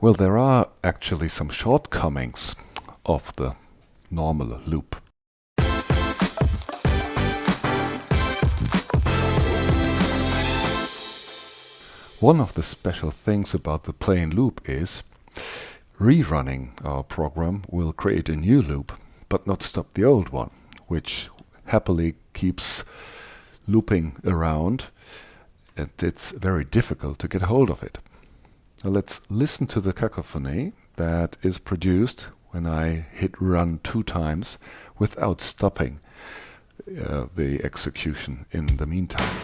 Well, there are actually some shortcomings of the normal loop. One of the special things about the plain loop is rerunning our program will create a new loop but not stop the old one, which happily keeps looping around and it's very difficult to get hold of it. Now let's listen to the cacophony that is produced when I hit run two times without stopping uh, the execution in the meantime.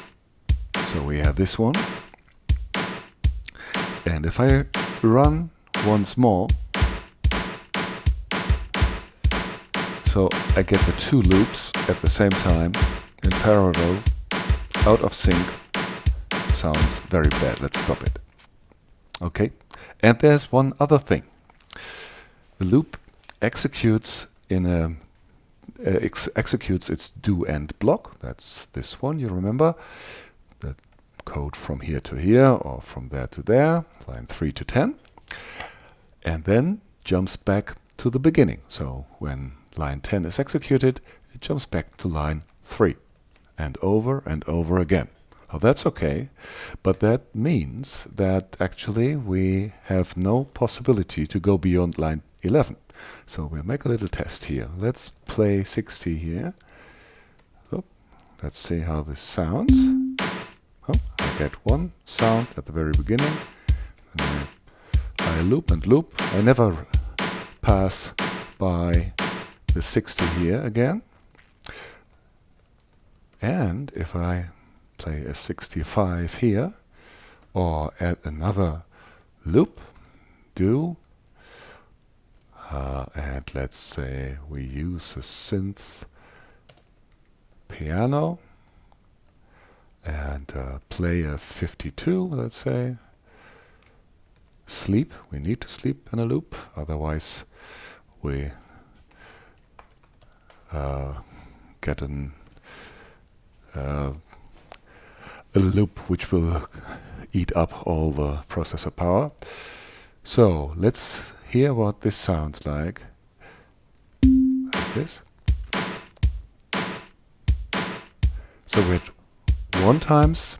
So we have this one and if I run once more, so I get the two loops at the same time in parallel, out of sync, sounds very bad. Let's stop it. Okay, and there's one other thing. The loop executes in a uh, ex executes its do end block. That's this one, you remember The code from here to here or from there to there, line 3 to 10, and then jumps back to the beginning. So when line 10 is executed, it jumps back to line 3 and over and over again. Well, that's okay, but that means that actually we have no possibility to go beyond line 11. So we'll make a little test here. Let's play 60 here. Oh, let's see how this sounds. Oh, I get one sound at the very beginning. I, I loop and loop. I never pass by the 60 here again. And if I play a 65 here, or add another loop, do, uh, and let's say we use a synth piano, and uh, play a 52, let's say. Sleep, we need to sleep in a loop, otherwise we uh, get an, uh, a loop which will eat up all the processor power. So let's hear what this sounds like. Like this. So we're one times,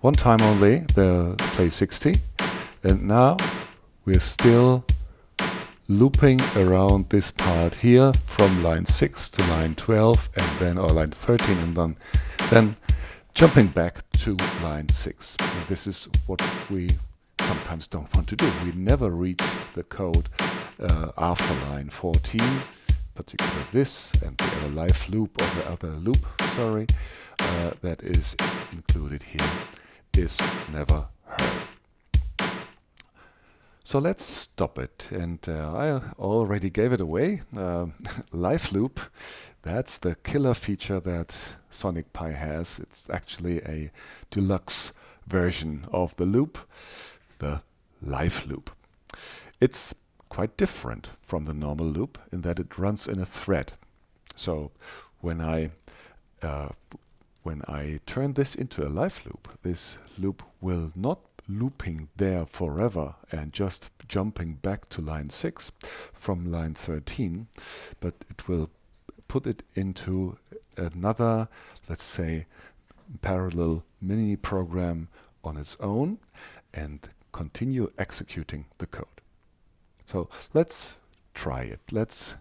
one time only, the play 60, and now we're still looping around this part here from line 6 to line 12 and then or line 13 and then then jumping back to line 6 this is what we sometimes don't want to do we never read the code uh, after line 14 particularly this and the other live loop or the other loop sorry uh, that is included here is never. So let's stop it. And uh, I already gave it away. Uh, live loop, that's the killer feature that Sonic Pi has. It's actually a deluxe version of the loop, the live loop. It's quite different from the normal loop in that it runs in a thread. So when I uh, when I turn this into a live loop, this loop will not looping there forever and just jumping back to line 6 from line 13, but it will put it into another, let's say, parallel mini program on its own and continue executing the code. So let's try it. Let's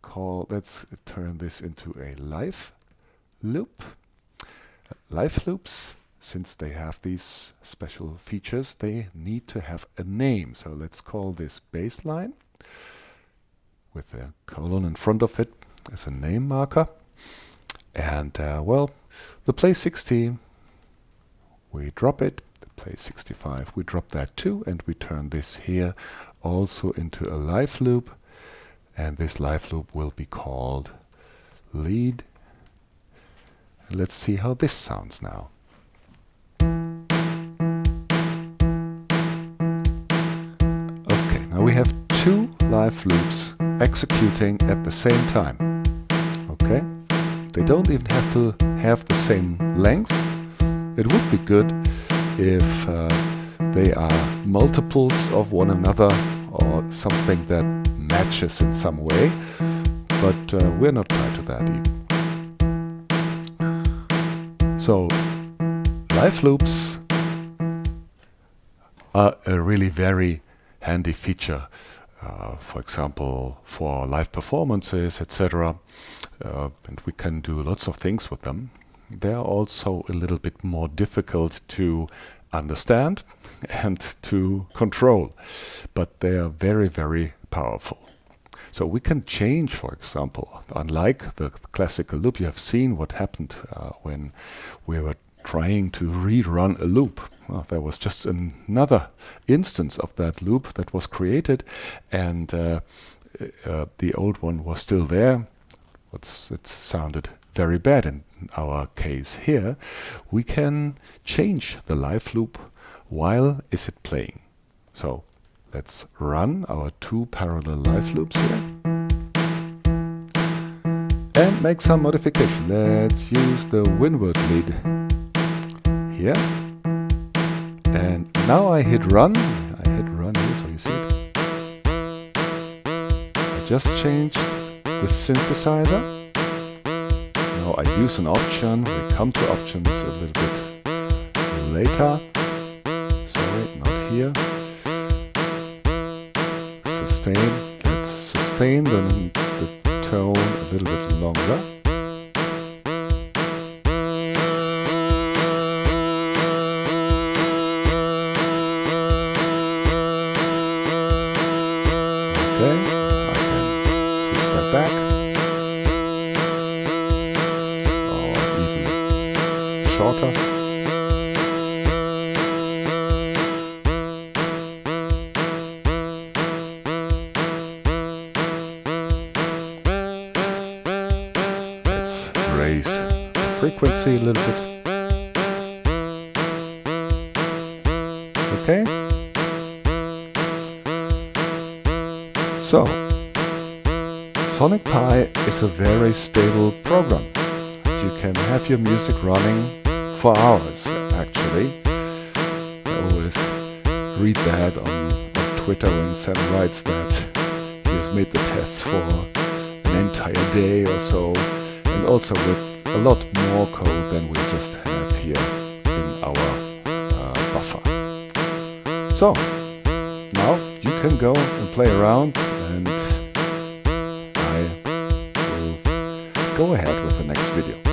call, let's turn this into a live loop. Live loops, since they have these special features, they need to have a name. So let's call this baseline with a colon in front of it as a name marker. And uh, well, the play 60, we drop it. The play 65, we drop that too. And we turn this here also into a live loop. And this live loop will be called lead Let's see how this sounds now. 5 loops executing at the same time. Okay? They don't even have to have the same length. It would be good if uh, they are multiples of one another or something that matches in some way, but uh, we're not tied to that even. So, live loops are a really very handy feature uh, for example, for live performances, etc. Uh, and we can do lots of things with them. They are also a little bit more difficult to understand and to control, but they are very, very powerful. So we can change, for example, unlike the classical loop, you have seen what happened uh, when we were trying to rerun a loop. Well, there was just another instance of that loop that was created and uh, uh, the old one was still there. It's, it sounded very bad in our case here. We can change the live loop while is it playing. So let's run our two parallel live loops here and make some modification. Let's use the Winward lead here. And now I hit run. I hit run here so you see it. I just changed the synthesizer. Now I use an option. We come to options a little bit later. Sorry, not here. Sustain. Let's sustain the, the tone a little bit longer. Frequency a little bit. Okay. So, Sonic Pi is a very stable program. You can have your music running for hours, actually. I always read that on, on Twitter when Sam writes that he has made the tests for an entire day or so, and also with a lot more code than we just have here in our uh, buffer. So, now you can go and play around and I will go ahead with the next video.